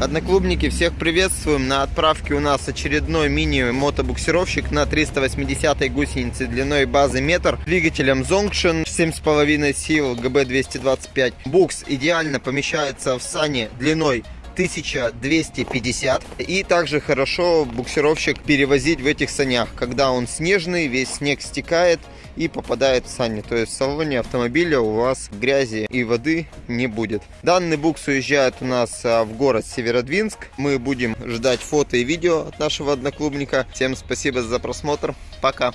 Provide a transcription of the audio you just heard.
Одноклубники, всех приветствуем. На отправке у нас очередной мини-мотобуксировщик на 380 гусенице длиной базы метр. Двигателем Zongshin 7,5 сил ГБ225. Букс идеально помещается в сане длиной 1250 и также хорошо буксировщик перевозить в этих санях когда он снежный весь снег стекает и попадает в сани. То есть в салоне автомобиля у вас грязи и воды не будет. Данный букс уезжает у нас а, в город северодвинск. Мы будем ждать фото и видео от нашего одноклубника. Всем спасибо за просмотр. Пока